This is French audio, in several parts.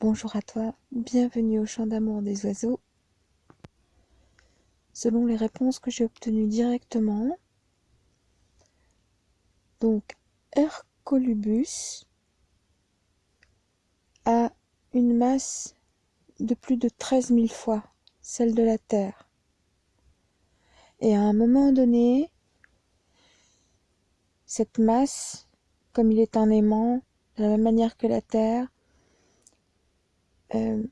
Bonjour à toi, bienvenue au chant d'amour des oiseaux. Selon les réponses que j'ai obtenues directement, donc Hercolubus a une masse de plus de 13 000 fois celle de la Terre. Et à un moment donné, cette masse, comme il est un aimant, de la même manière que la Terre, euh,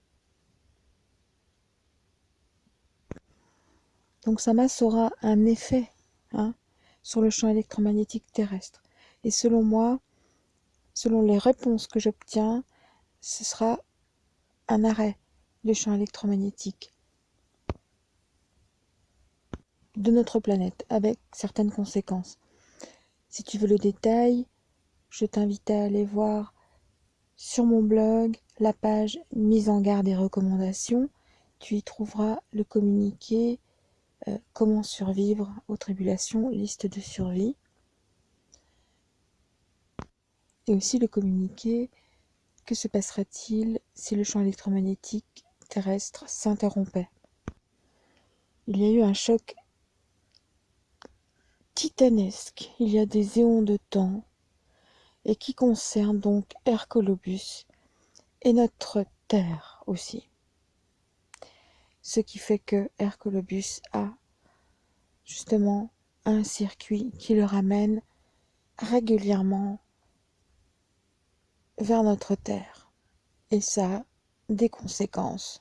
donc sa masse aura un effet hein, sur le champ électromagnétique terrestre. Et selon moi, selon les réponses que j'obtiens, ce sera un arrêt du champ électromagnétique de notre planète avec certaines conséquences. Si tu veux le détail, je t'invite à aller voir sur mon blog la page mise en garde et recommandations. Tu y trouveras le communiqué euh, Comment survivre aux tribulations, liste de survie. Et aussi le communiqué Que se passera-t-il si le champ électromagnétique terrestre s'interrompait? Il y a eu un choc titanesque il y a des éons de temps et qui concerne donc Hercolobus et notre Terre aussi. Ce qui fait que Hercolobus a justement un circuit qui le ramène régulièrement vers notre Terre. Et ça a des conséquences.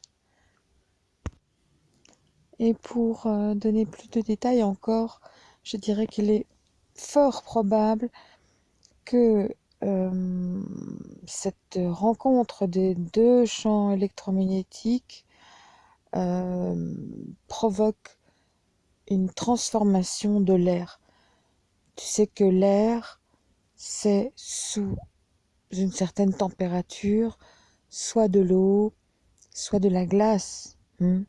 Et pour euh, donner plus de détails encore, je dirais qu'il est fort probable que euh, cette rencontre des deux champs électromagnétiques euh, provoque une transformation de l'air. Tu sais que l'air, c'est sous une certaine température, soit de l'eau, soit de la glace. Hmm.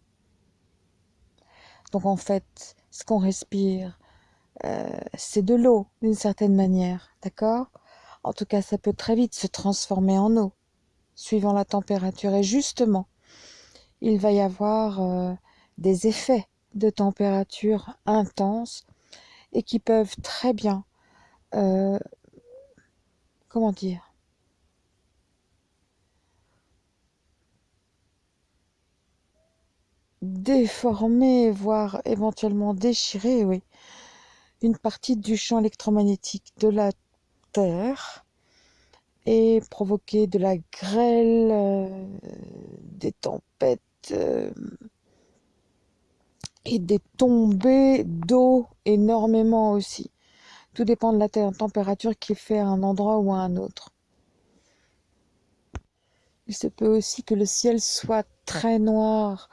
Donc en fait, ce qu'on respire, euh, c'est de l'eau d'une certaine manière, d'accord? En tout cas, ça peut très vite se transformer en eau, suivant la température. Et justement, il va y avoir euh, des effets de température intenses et qui peuvent très bien, euh, comment dire, déformer, voire éventuellement déchirer, oui, une partie du champ électromagnétique de la Terre et provoquer de la grêle, euh, des tempêtes euh, et des tombées d'eau énormément aussi. Tout dépend de la température qui fait à un endroit ou à un autre. Il se peut aussi que le ciel soit très noir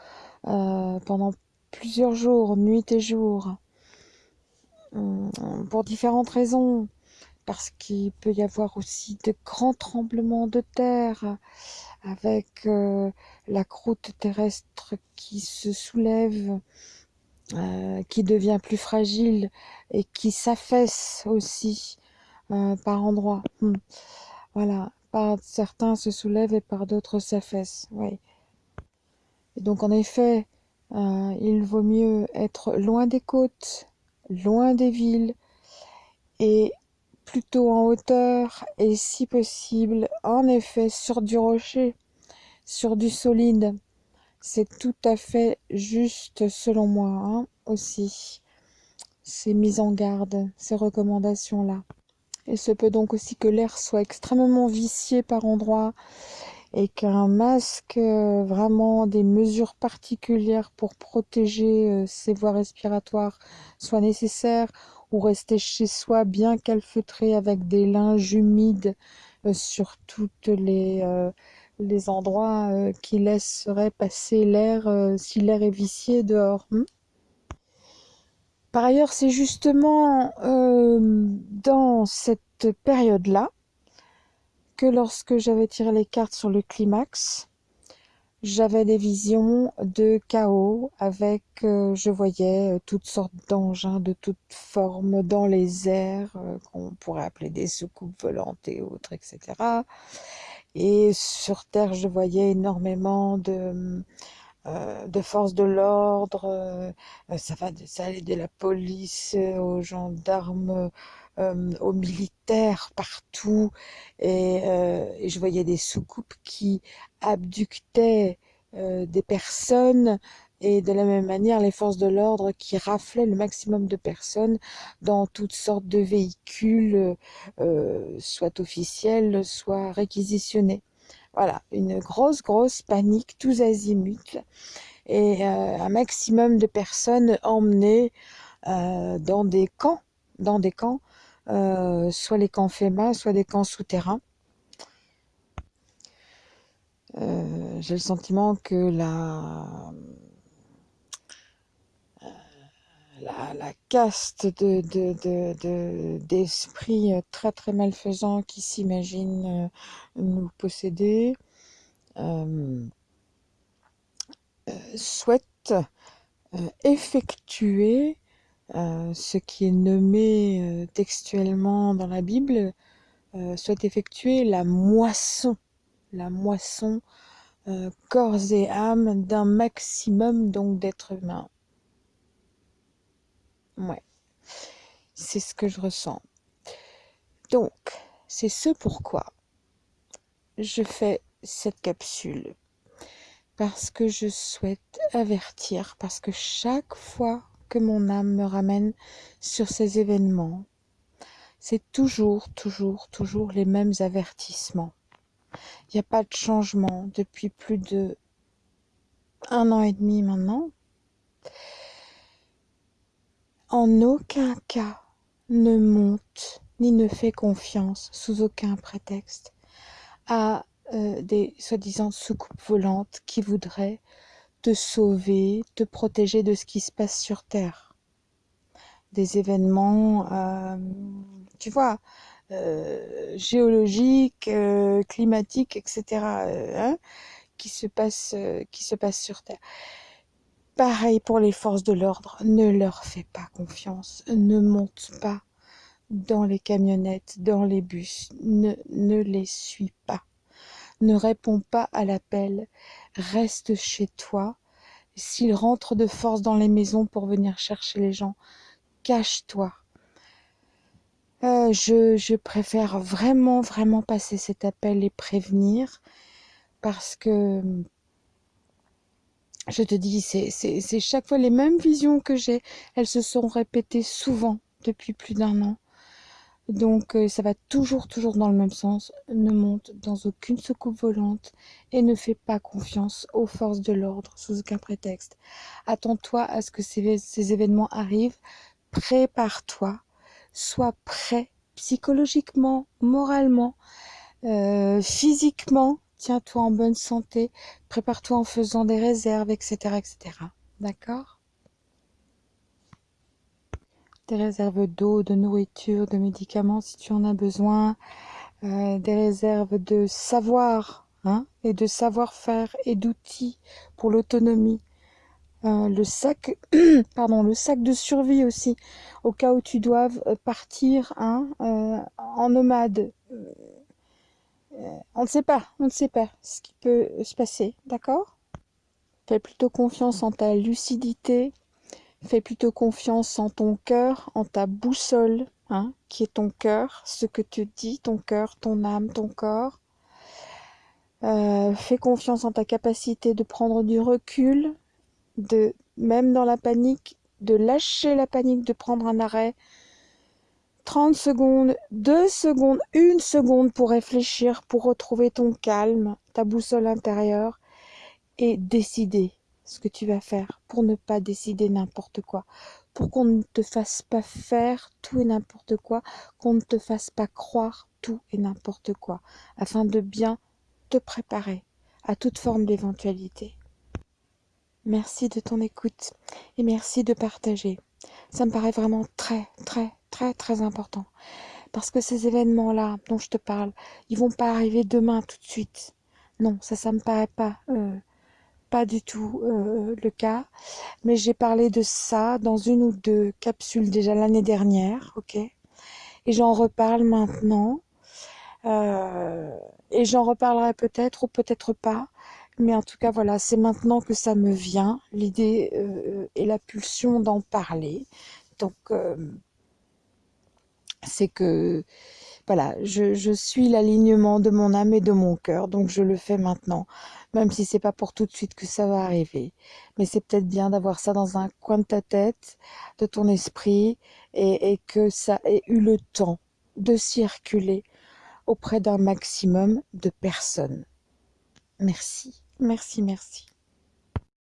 euh, pendant plusieurs jours, nuit et jour. Euh, pour différentes raisons, parce qu'il peut y avoir aussi de grands tremblements de terre avec euh, la croûte terrestre qui se soulève, euh, qui devient plus fragile et qui s'affaisse aussi par endroits. Hmm. Voilà, par certains se soulèvent et par d'autres s'affaissent. Oui. Donc en effet, il vaut mieux être loin des côtes loin des villes et plutôt en hauteur et si possible en effet sur du rocher, sur du solide. C'est tout à fait juste selon moi hein, aussi ces mises en garde, ces recommandations-là. Il se peut donc aussi que l'air soit extrêmement vicié par endroits et qu'un masque, euh, vraiment des mesures particulières pour protéger euh, ses voies respiratoires soient nécessaires ou rester chez soi bien calfeutré avec des linges humides euh, sur toutes les, les endroits qui laisseraient passer l'air si l'air est vicié dehors. Hmm? Par ailleurs, c'est justement dans cette période-là que lorsque j'avais tiré les cartes sur le climax, j'avais des visions de chaos avec, euh, je voyais euh, toutes sortes d'engins de toutes formes dans les airs, euh, qu'on pourrait appeler des soucoupes volantes et autres, etc., Et sur Terre, je voyais énormément de, euh, de forces de l'ordre. Euh, ça va, ça allait de la police aux gendarmes, aux militaires, partout. Et, je voyais des soucoupes qui abductaient des personnes et de la même manière les forces de l'ordre qui raflaient le maximum de personnes dans toutes sortes de véhicules, euh, soit officiels, soit réquisitionnés. Voilà, une grosse, grosse panique, tous azimuts, et euh, un maximum de personnes emmenées euh, dans des camps, dans des camps, soit les camps FEMA, soit des camps souterrains. J'ai le sentiment que la, la, caste de, d'esprits euh, très très malfaisants qui s'imaginent euh, nous posséder euh, souhaite effectuer ce qui est nommé textuellement dans la Bible, souhaite effectuer la moisson, la moisson corps et âme d'un maximum donc d'êtres humains. Ouais, c'est ce que je ressens. Donc, c'est ce pourquoi je fais cette capsule. Parce que je souhaite avertir, parce que chaque fois que mon âme me ramène sur ces événements, c'est toujours, toujours, toujours les mêmes avertissements. Il n'y a pas de changement depuis plus de un an et demi maintenant. En aucun cas ne monte ni ne fait confiance, sous aucun prétexte, à euh, des soi-disant soucoupes volantes qui voudraient te sauver, te protéger de ce qui se passe sur Terre. Des événements, euh, tu vois, euh, géologiques, climatiques, etc., hein, qui se passent, qui se passent sur Terre. Pareil pour les forces de l'ordre, ne leur fais pas confiance, ne monte pas dans les camionnettes, dans les bus, ne, les suis pas, ne réponds pas à l'appel, reste chez toi. S'ils rentrent de force dans les maisons pour venir chercher les gens, cache-toi. Euh, je préfère vraiment, vraiment passer cet appel et prévenir parce que je te dis, c'est chaque fois les mêmes visions que j'ai. Elles se sont répétées souvent depuis plus d'un an. Donc euh, ça va toujours, toujours dans le même sens. Ne monte dans aucune secoupe volante et ne fais pas confiance aux forces de l'ordre sous aucun prétexte. Attends-toi à ce que ces, ces événements arrivent. Prépare-toi. Sois prêt psychologiquement, moralement, euh, physiquement tiens-toi en bonne santé, prépare-toi en faisant des réserves, etc. etc. D'accord? Des réserves d'eau, de nourriture, de médicaments si tu en as besoin, euh, des réserves de savoir hein, et de savoir-faire et d'outils pour l'autonomie. Euh, le sac, pardon, le sac de survie aussi, au cas où tu doives partir hein, euh, en nomade euh, on ne sait pas, on ne sait pas ce qui peut se passer, d'accord? Fais plutôt confiance en ta lucidité, fais plutôt confiance en ton cœur, en ta boussole, hein, qui est ton cœur, ce que tu dis, ton cœur, ton âme, ton corps. Euh, fais confiance en ta capacité de prendre du recul, de même dans la panique, de lâcher la panique, de prendre un arrêt, 30 secondes, 2 secondes, 1 seconde pour réfléchir, pour retrouver ton calme, ta boussole intérieure et décider ce que tu vas faire pour ne pas décider n'importe quoi, pour qu'on ne te fasse pas faire tout et n'importe quoi, qu'on ne te fasse pas croire tout et n'importe quoi, afin de bien te préparer à toute forme d'éventualité. Merci de ton écoute et merci de partager. Ça me paraît vraiment très, très, très très important. Parce que ces événements-là dont je te parle, ils vont pas arriver demain tout de suite. Non, ça, ça me paraît pas, euh, pas du tout euh, le cas. Mais j'ai parlé de ça dans une ou deux capsules déjà l'année dernière, ok Et j'en reparle maintenant. Euh, et j'en reparlerai peut-être ou peut-être pas. Mais en tout cas, voilà, c'est maintenant que ça me vient, l'idée euh, et la pulsion d'en parler. Donc, euh, c'est que, voilà, je, suis l'alignement de mon âme et de mon cœur, donc je le fais maintenant, même si c'est pas pour tout de suite que ça va arriver. Mais c'est peut-être bien d'avoir ça dans un coin de ta tête, de ton esprit, et que ça ait eu le temps de circuler auprès d'un maximum de personnes. Merci, merci, merci.